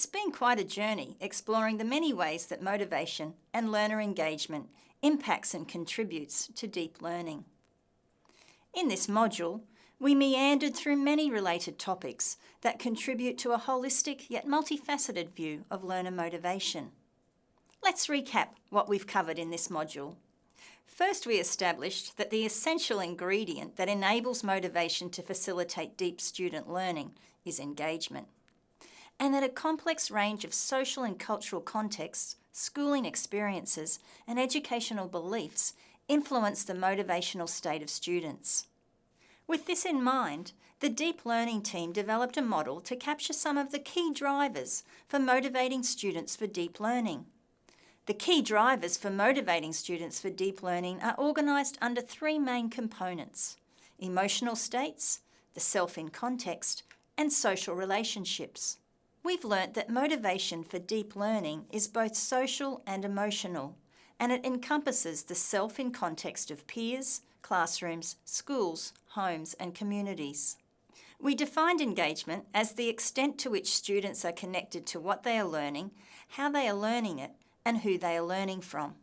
It's been quite a journey exploring the many ways that motivation and learner engagement impacts and contributes to deep learning. In this module, we meandered through many related topics that contribute to a holistic yet multifaceted view of learner motivation. Let's recap what we've covered in this module. First, we established that the essential ingredient that enables motivation to facilitate deep student learning is engagement, and that a complex range of social and cultural contexts, schooling experiences, and educational beliefs influence the motivational state of students. With this in mind, the Deep Learning team developed a model to capture some of the key drivers for motivating students for deep learning. The key drivers for motivating students for deep learning are organised under three main components, emotional states, the self in context, and social relationships. We've learnt that motivation for deep learning is both social and emotional, and it encompasses the self in context of peers, classrooms, schools, homes and communities. We defined engagement as the extent to which students are connected to what they are learning, how they are learning it, and who they are learning from.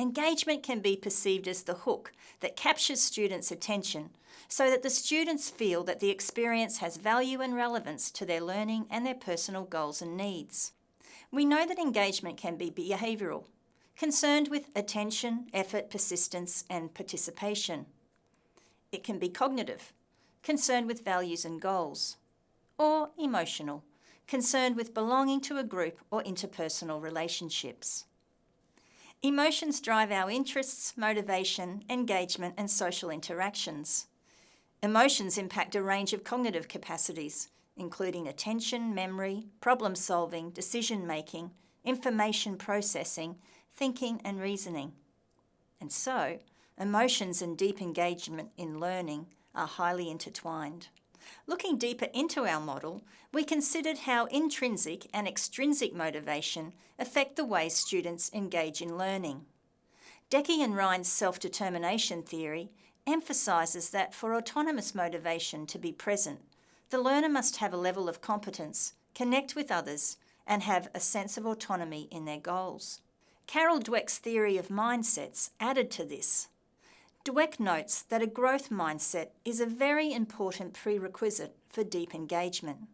Engagement can be perceived as the hook that captures students' attention so that the students feel that the experience has value and relevance to their learning and their personal goals and needs. We know that engagement can be behavioural, concerned with attention, effort, persistence and participation. It can be cognitive, concerned with values and goals, or emotional, concerned with belonging to a group or interpersonal relationships. Emotions drive our interests, motivation, engagement and social interactions. Emotions impact a range of cognitive capacities, including attention, memory, problem solving, decision making, information processing, thinking and reasoning. And so, emotions and deep engagement in learning are highly intertwined. Looking deeper into our model, we considered how intrinsic and extrinsic motivation affect the way students engage in learning. Deci and Ryan's self-determination theory emphasises that for autonomous motivation to be present, the learner must have a level of competence, connect with others, and have a sense of autonomy in their goals. Carol Dweck's theory of mindsets added to this Dweck notes that a growth mindset is a very important prerequisite for deep engagement.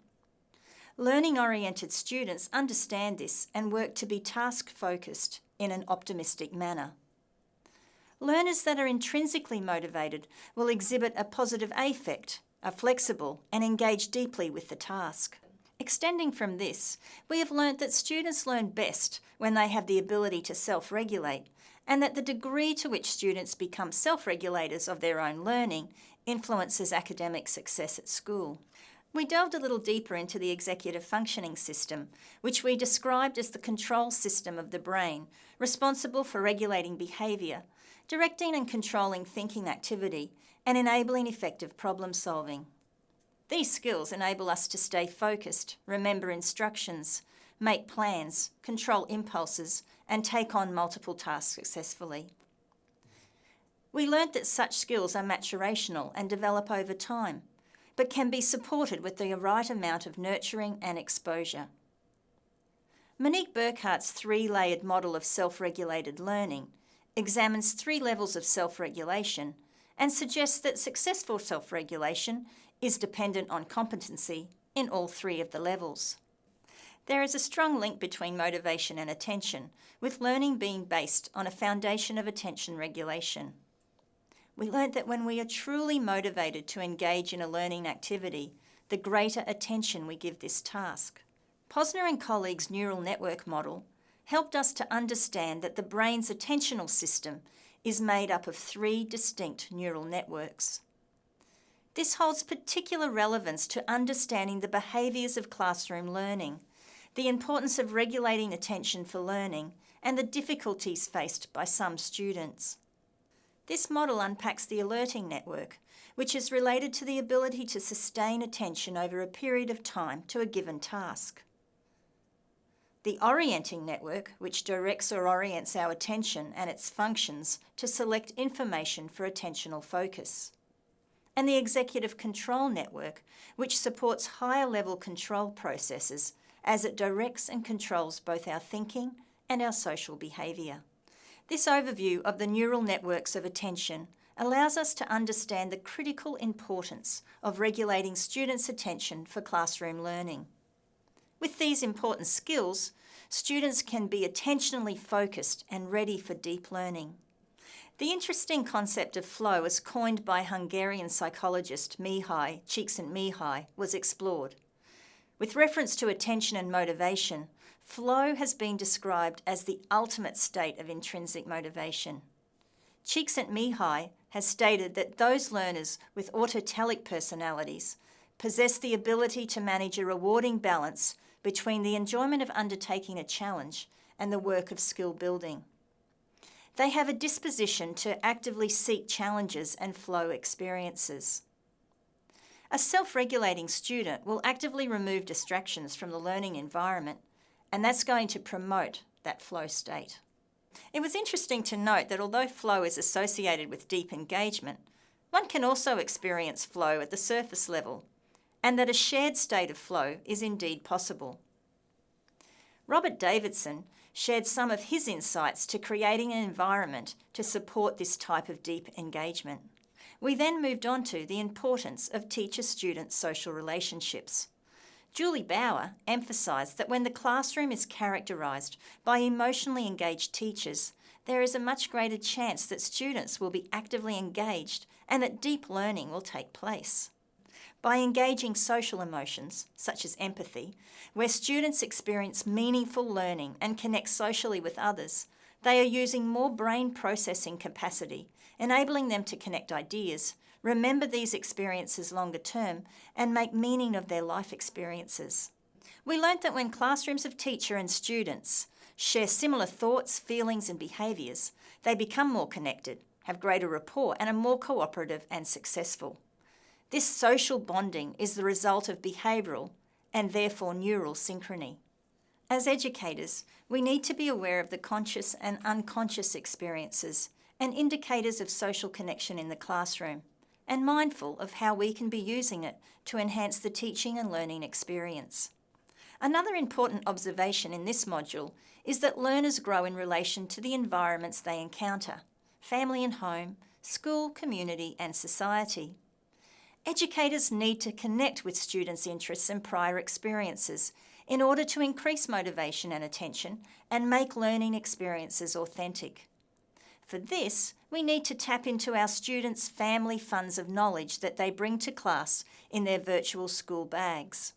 Learning-oriented students understand this and work to be task-focused in an optimistic manner. Learners that are intrinsically motivated will exhibit a positive affect, are flexible and engage deeply with the task. Extending from this, we have learnt that students learn best when they have the ability to self-regulate and that the degree to which students become self-regulators of their own learning influences academic success at school. We delved a little deeper into the executive functioning system, which we described as the control system of the brain, responsible for regulating behaviour, directing and controlling thinking activity, and enabling effective problem solving. These skills enable us to stay focused, remember instructions, make plans, control impulses, and take on multiple tasks successfully. We learnt that such skills are maturational and develop over time, but can be supported with the right amount of nurturing and exposure. Monique Boekaerts' three-layered model of self-regulated learning examines three levels of self-regulation and suggests that successful self-regulation is dependent on competency in all three of the levels. There is a strong link between motivation and attention, with learning being based on a foundation of attention regulation. We learnt that when we are truly motivated to engage in a learning activity, the greater attention we give this task. Posner and colleagues' neural network model helped us to understand that the brain's attentional system is made up of three distinct neural networks. This holds particular relevance to understanding the behaviours of classroom learning the importance of regulating attention for learning, and the difficulties faced by some students. This model unpacks the alerting network, which is related to the ability to sustain attention over a period of time to a given task. The orienting network, which directs or orients our attention and its functions to select information for attentional focus. And the executive control network, which supports higher level control processes as it directs and controls both our thinking and our social behaviour. This overview of the neural networks of attention allows us to understand the critical importance of regulating students' attention for classroom learning. With these important skills, students can be attentionally focused and ready for deep learning. The interesting concept of flow as coined by Hungarian psychologist Mihaly Csikszentmihalyi was explored. With reference to attention and motivation, flow has been described as the ultimate state of intrinsic motivation. Csikszentmihalyi has stated that those learners with autotelic personalities possess the ability to manage a rewarding balance between the enjoyment of undertaking a challenge and the work of skill building. They have a disposition to actively seek challenges and flow experiences. A self-regulating student will actively remove distractions from the learning environment and that's going to promote that flow state. It was interesting to note that although flow is associated with deep engagement, one can also experience flow at the surface level and that a shared state of flow is indeed possible. Robert Davidson shared some of his insights to creating an environment to support this type of deep engagement. We then moved on to the importance of teacher-student social relationships. Julie Bauer emphasised that when the classroom is characterised by emotionally engaged teachers, there is a much greater chance that students will be actively engaged and that deep learning will take place. By engaging social emotions, such as empathy, where students experience meaningful learning and connect socially with others, they are using more brain processing capacity, enabling them to connect ideas, remember these experiences longer term, and make meaning of their life experiences. We learnt that when classrooms of teacher and students share similar thoughts, feelings and behaviours, they become more connected, have greater rapport and are more cooperative and successful. This social bonding is the result of behavioural and therefore neural synchrony. As educators, we need to be aware of the conscious and unconscious experiences and indicators of social connection in the classroom, and mindful of how we can be using it to enhance the teaching and learning experience. Another important observation in this module is that learners grow in relation to the environments they encounter, family and home, school, community and society. Educators need to connect with students' interests and prior experiences in order to increase motivation and attention and make learning experiences authentic. For this, we need to tap into our students' family funds of knowledge that they bring to class in their virtual school bags.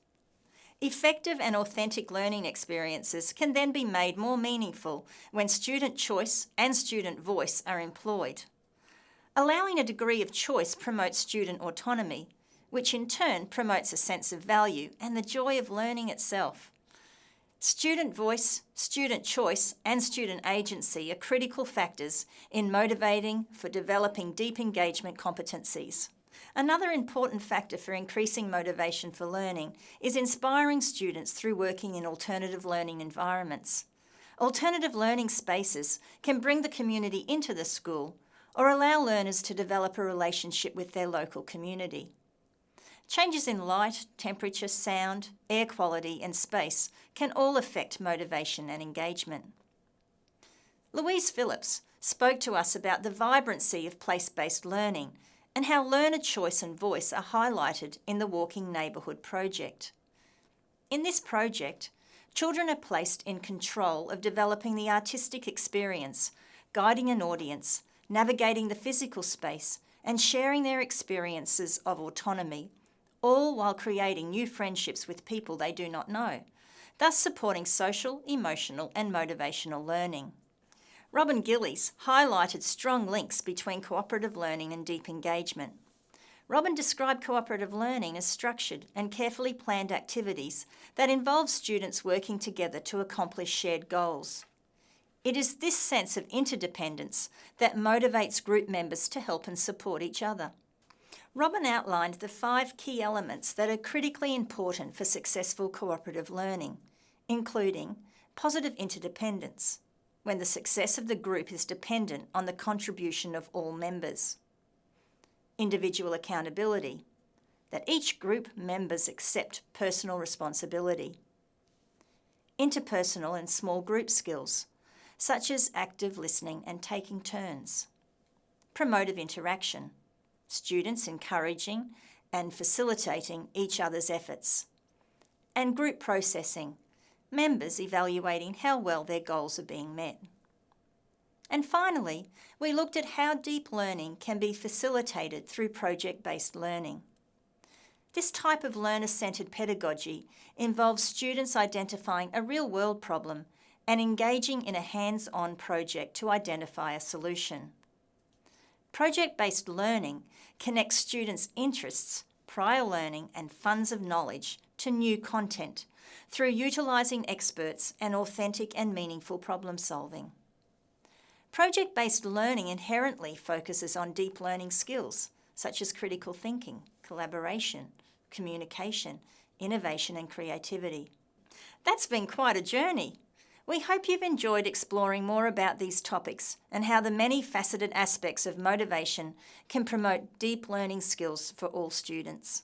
Effective and authentic learning experiences can then be made more meaningful when student choice and student voice are employed. Allowing a degree of choice promotes student autonomy, which in turn promotes a sense of value and the joy of learning itself. Student voice, student choice and student agency are critical factors in motivating for developing deep engagement competencies. Another important factor for increasing motivation for learning is inspiring students through working in alternative learning environments. Alternative learning spaces can bring the community into the school or allow learners to develop a relationship with their local community. Changes in light, temperature, sound, air quality and space can all affect motivation and engagement. Louise Phillips spoke to us about the vibrancy of place-based learning and how learner choice and voice are highlighted in the Walking Neighbourhood project. In this project, children are placed in control of developing the artistic experience, guiding an audience navigating the physical space, and sharing their experiences of autonomy, all while creating new friendships with people they do not know, thus supporting social, emotional and motivational learning. Robyn Gillies highlighted strong links between cooperative learning and deep engagement. Robin described cooperative learning as structured and carefully planned activities that involve students working together to accomplish shared goals. It is this sense of interdependence that motivates group members to help and support each other. Robyn outlined the five key elements that are critically important for successful cooperative learning, including positive interdependence, when the success of the group is dependent on the contribution of all members. Individual accountability, that each group members accept personal responsibility. interpersonal and small group skills, such as active listening and taking turns. Promotive interaction, students encouraging and facilitating each other's efforts. And group processing, members evaluating how well their goals are being met. And finally, we looked at how deep learning can be facilitated through project-based learning. This type of learner-centred pedagogy involves students identifying a real-world problem and engaging in a hands-on project to identify a solution. Project-based learning connects students' interests, prior learning and funds of knowledge to new content through utilising experts and authentic and meaningful problem solving. Project-based learning inherently focuses on deep learning skills, such as critical thinking, collaboration, communication, innovation and creativity. That's been quite a journey. We hope you've enjoyed exploring more about these topics and how the many faceted aspects of motivation can promote deep learning skills for all students.